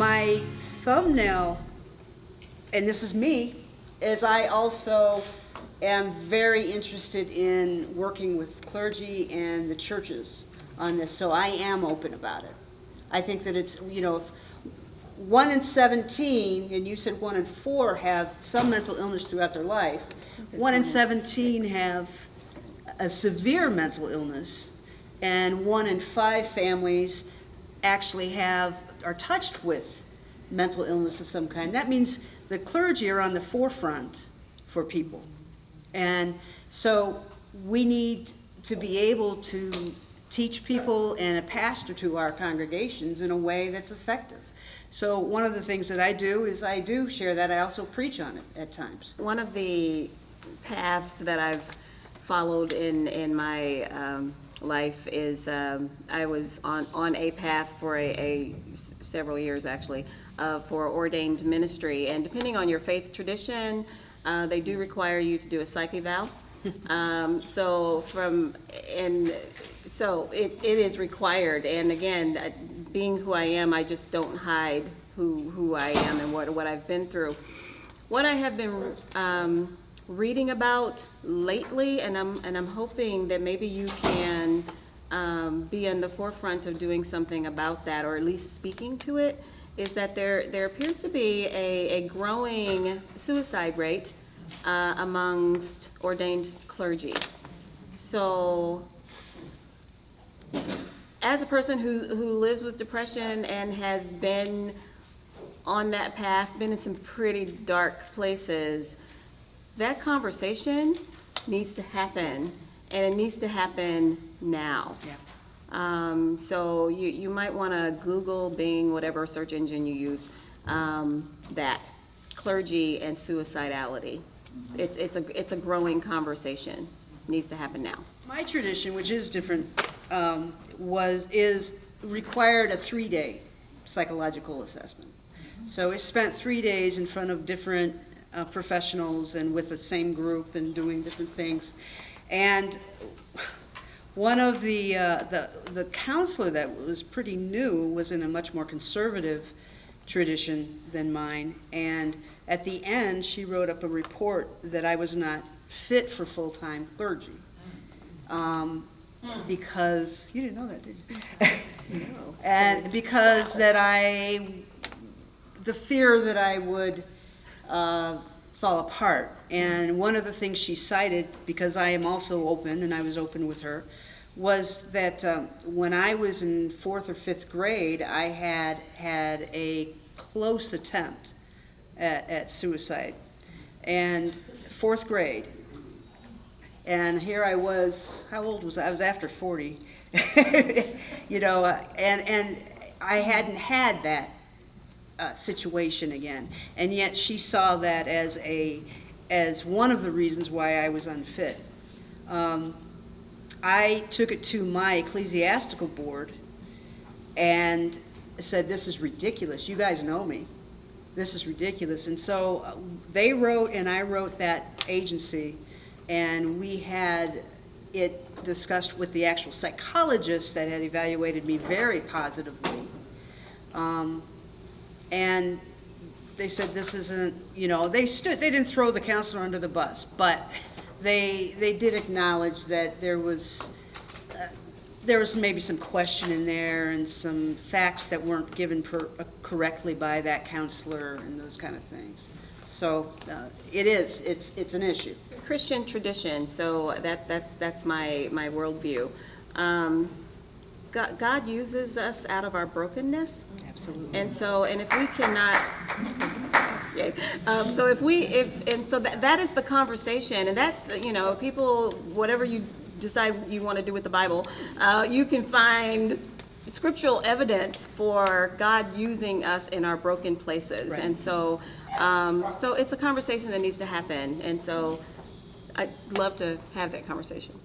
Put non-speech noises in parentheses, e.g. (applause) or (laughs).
my thumbnail, and this is me, is I also am very interested in working with clergy and the churches on this, so I am open about it. I think that it's, you know, if one in 17, and you said one in four have some mental illness throughout their life, one in 17 have a severe mental illness, and one in five families actually have, are touched with mental illness of some kind. That means the clergy are on the forefront for people. And so we need to be able to teach people and a pastor to our congregations in a way that's effective. So one of the things that I do is I do share that. I also preach on it at times. One of the paths that I've followed in, in my um, life is um, I was on, on a path for a, a several years actually uh, for ordained ministry. And depending on your faith tradition, uh, they do require you to do a psych eval. (laughs) um, so from and so it, it is required. And again, uh, being who I am, I just don't hide who who I am and what what I've been through. What I have been um, reading about lately, and I'm and I'm hoping that maybe you can um, be in the forefront of doing something about that, or at least speaking to it, is that there there appears to be a, a growing suicide rate uh, amongst ordained clergy. So, as a person who who lives with depression and has been on that path, been in some pretty dark places that conversation needs to happen and it needs to happen now. Yeah. Um, so you, you might want to Google, Bing, whatever search engine you use, um, that clergy and suicidality. It's, it's, a, it's a growing conversation. needs to happen now. My tradition, which is different, um, was, is required a three-day psychological assessment. So it spent three days in front of different uh, professionals and with the same group and doing different things. And one of the, uh, the, the counselor that was pretty new was in a much more conservative tradition than mine. And at the end, she wrote up a report that I was not fit for full-time clergy. Um, because, you didn't know that, did you? No. (laughs) And because that I, the fear that I would uh, fall apart. And one of the things she cited, because I am also open, and I was open with her, was that um, when I was in fourth or fifth grade, I had had a close attempt at, at suicide. And fourth grade. And here I was, how old was I? I was after 40. (laughs) you know, uh, and, and I hadn't had that uh, situation again. And yet she saw that as a as one of the reasons why I was unfit. Um, I took it to my ecclesiastical board and said, "This is ridiculous. You guys know me. This is ridiculous." And so uh, they wrote, and I wrote that agency, and we had it discussed with the actual psychologist that had evaluated me very positively. Um, and they said this isn't, you know, they stood, they didn't throw the counselor under the bus, but they, they did acknowledge that there was, uh, there was maybe some question in there and some facts that weren't given per, uh, correctly by that counselor and those kind of things. So uh, it is, it's, it's an issue. Christian tradition, so that, that's, that's my, my worldview. Um, God, God uses us out of our brokenness. Absolutely. And so, and if we cannot. Um, so if we, if, and so that, that is the conversation, and that's, you know, people, whatever you decide you want to do with the Bible, uh, you can find scriptural evidence for God using us in our broken places. Right. And so, um, so it's a conversation that needs to happen. And so I'd love to have that conversation.